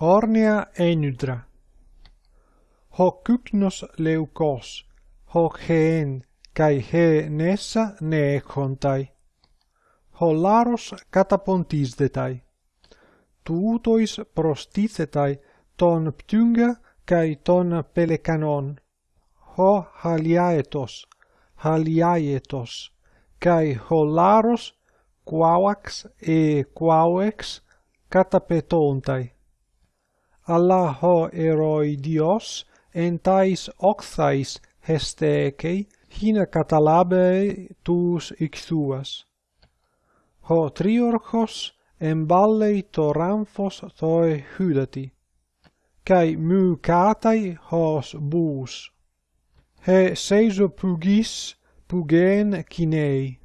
Ornea enudra. Hoc kypnos leukos, hoc heen, kai he nessa ne ekontai. Hollaros katapontisdetai. Tuutois prostithetai ton ptynga kai ton pelekanon. Ho haliaetos, haliaetos, kai hollaros quavax e quavex catapetontai. Allaho eroi Dios entais octais hestekei hina catalabe tus ixuas. Ho triorchos emballei to ramphos toi hydati, cae mu catai hos bus. He seiso pugis pugen cinei.